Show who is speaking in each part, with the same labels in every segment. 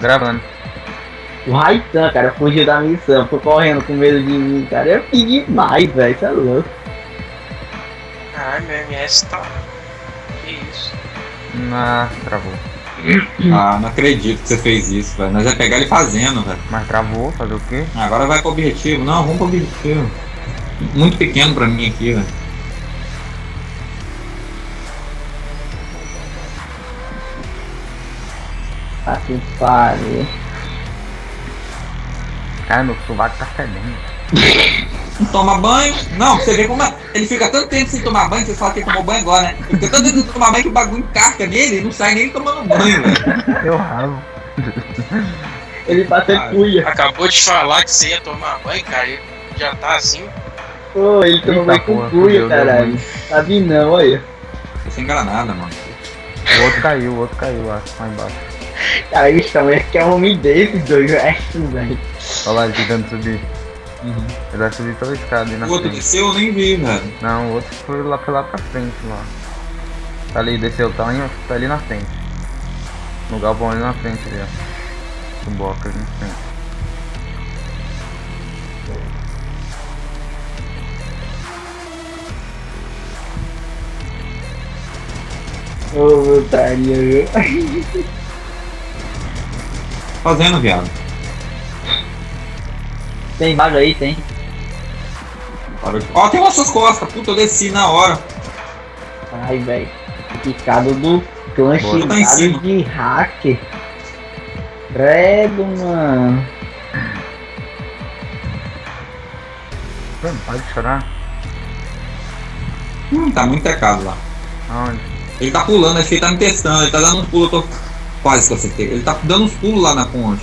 Speaker 1: Gravando.
Speaker 2: O Raitan, cara, fugiu da missão, ficou correndo com medo de mim, cara. Eu fiz demais, velho, isso é louco.
Speaker 3: Caralho, meu MS tá. Que isso?
Speaker 1: Ah, travou.
Speaker 4: Ah, não acredito que você fez isso, velho. Nós ia pegar ele fazendo, velho.
Speaker 1: Mas travou, fazer o quê?
Speaker 4: Agora vai pro objetivo. Não, vamos pro objetivo. Muito pequeno pra mim aqui, velho.
Speaker 2: Tá que pariu.
Speaker 1: Cara, meu sovaco tá fedendo.
Speaker 4: Não toma banho. Não, você vê como é. Ele fica tanto tempo sem tomar banho, você fala que ele tomou banho agora, né? Ele fica tanto tempo sem tomar banho que o bagulho encasca nele e não sai nem tomando banho, velho.
Speaker 1: Eu ralo.
Speaker 2: Ele tá até
Speaker 4: Ah,
Speaker 2: cuia.
Speaker 3: Acabou de falar que você ia tomar banho, cara. e Já tá assim.
Speaker 2: Pô, ele tomou
Speaker 1: Eita
Speaker 2: banho com cuia, caralho. Tá vindo não, olha.
Speaker 4: Tô sem granada, mano.
Speaker 1: O outro caiu, o outro caiu lá, lá embaixo.
Speaker 2: Cara, bicho, também que é um homem desses dois, velho.
Speaker 1: Olha lá, ele tentando subir.
Speaker 4: Uhum.
Speaker 1: Ele vai subir pela escada aí na
Speaker 4: O outro
Speaker 1: frente.
Speaker 4: desceu, eu nem vi, velho.
Speaker 1: Não, o outro foi lá, foi lá pra frente lá. Tá ali, desceu, tá, ali- tá ali na frente. No galpão ali na frente ali, ó. O bloco ali na frente.
Speaker 2: Ô, viu?
Speaker 4: Fazendo, viado.
Speaker 2: Tem vaga aí, tem.
Speaker 4: Ó, tem umas suas costas. Puta, eu desci na hora.
Speaker 2: Ai, velho. Picado do clã
Speaker 4: Boa, tá em
Speaker 2: xingado
Speaker 4: cima.
Speaker 2: de hacker. Credo, mano.
Speaker 1: Mano, para de chorar.
Speaker 4: Hum, tá muito tecado lá.
Speaker 1: Aonde?
Speaker 4: Ele tá pulando, acho que ele tá me testando. Ele tá dando uns pulos, eu tô quase que eu acertei. Ele tá dando uns pulos lá na ponte.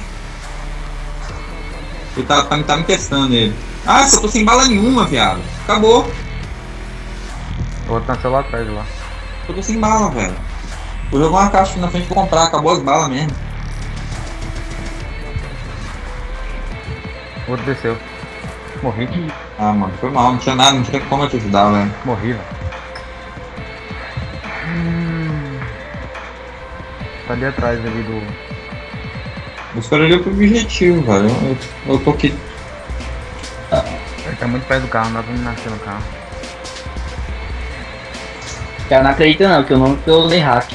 Speaker 4: Ele tá, tá, tá me testando ele. Ah, eu tô sem bala nenhuma, viado. Acabou.
Speaker 1: O outro nasceu lá atrás lá.
Speaker 4: Eu tô sem bala, velho. Vou jogar uma caixa na frente pra comprar, acabou as balas mesmo.
Speaker 1: O outro desceu. Morri.
Speaker 4: Ah, mano, foi mal, não tinha nada, não tinha como eu te ajudar, velho.
Speaker 1: Morri, velho. Tá ali atrás ali do.
Speaker 4: Eu esperaria pro objetivo, velho. Eu, eu, tô aqui.
Speaker 1: Ele tá muito perto do carro, não dá pra me nascer no carro.
Speaker 2: Cara não acredita não, que o nome que eu usei hack.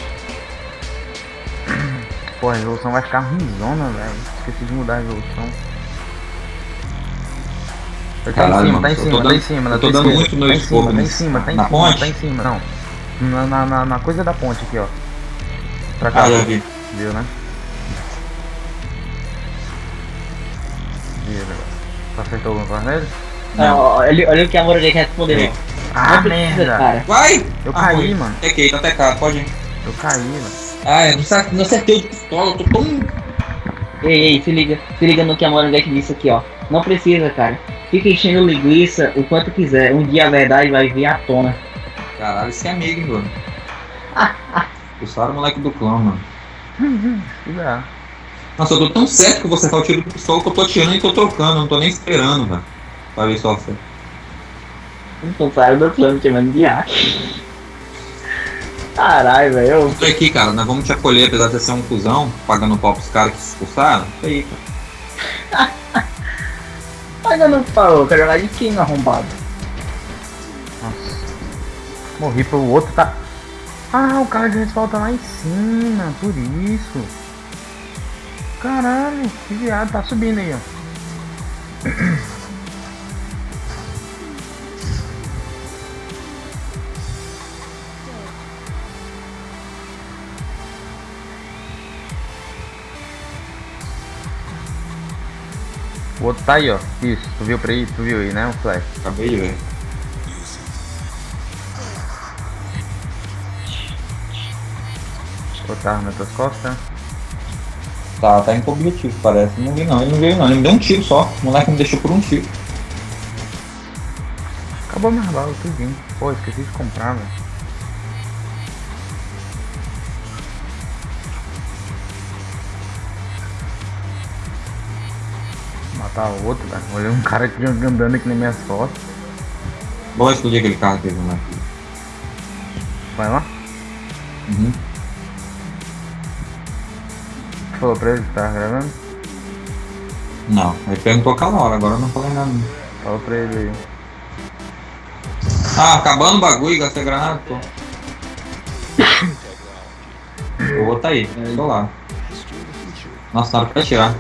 Speaker 1: Pô, a resolução vai ficar ruimzona, velho. Esqueci de mudar a resolução. Ele tá em
Speaker 4: Caralho,
Speaker 1: cima,
Speaker 4: mano,
Speaker 1: tá em
Speaker 4: eu tô
Speaker 1: cima, tá
Speaker 4: dando-
Speaker 1: em cima, na
Speaker 4: tô dando
Speaker 1: esquerda.
Speaker 4: muito no
Speaker 1: Tá em
Speaker 4: escopo
Speaker 1: cima, tá em cima, tá em
Speaker 4: na
Speaker 1: cima,
Speaker 4: ponte?
Speaker 1: tá em cima, não. Na, na, na, na coisa da ponte aqui, ó. Pra cá,
Speaker 4: Ah, vi.
Speaker 1: viu, né? Viu, né? Tu acertou alguma coisa nele?
Speaker 2: Não, olha, olha o que a Morgan respondeu.
Speaker 4: É.
Speaker 1: Ah,
Speaker 2: Não precisa,
Speaker 1: merda!
Speaker 2: cara.
Speaker 4: Vai!
Speaker 1: Eu
Speaker 4: Ah,
Speaker 1: caí,
Speaker 4: foi.
Speaker 1: mano.
Speaker 4: Tequei, tá tecado, pode ir.
Speaker 1: Eu caí, mano.
Speaker 4: Ah, eu não acertei de pistola, eu tô tão.
Speaker 2: Ei, ei, se liga, se liga no que a Morgan disse aqui, ó. Não precisa, cara. Fica enchendo linguiça o quanto quiser. Um dia a verdade vai vir à tona.
Speaker 4: Caralho, esse é amigo, hein, mano. Expulsaram o moleque do clã, mano.
Speaker 1: Cuidado.
Speaker 4: Nossa, eu tô tão certo que você tá o tiro do pistola que eu tô atirando e tô trocando, não tô nem esperando, velho. Pra ver só você.
Speaker 2: Não saiu do plano chamando de hack. Caralho, velho. eu-
Speaker 4: Isso aqui, cara, nós vamos te acolher, apesar de você ser um cuzão, pagando pau pros caras que se expulsaram. Isso aí, cara.
Speaker 2: Não falou, quero jogar de quem arrombado.
Speaker 1: Nossa. Morri pro outro, tá. Ah, o cara de respawn tá lá em cima, por isso. Caralho, que viado, tá subindo aí, ó. O outro tá aí, ó. Isso, tu viu pra aí, tu viu aí, né? O flash.
Speaker 4: Acabei de ver.
Speaker 1: Tava nas tuas costas.
Speaker 4: Tá, tá indo pro objetivo, parece. Não vi não, ele não veio não, ele me deu um tiro só. O moleque me deixou por um tiro.
Speaker 1: Acabou minha bala, tudinho. Pô, esqueci de comprar, velho. Matar outro, velho. Olhei um cara aqui andando aqui nas minhas costas.
Speaker 4: Vou explodir aquele carro aqui, né?
Speaker 1: Vai lá.
Speaker 4: Uhum.
Speaker 1: Falou pra ele que tava gravando?
Speaker 4: Não, ele perguntou aquela hora, agora eu não falei nada.
Speaker 1: Fala pra ele aí.
Speaker 4: Ah, acabando o bagulho, gastei granada, pô. Vou botar aí, tô lá. Nossa, na hora que vai tirar.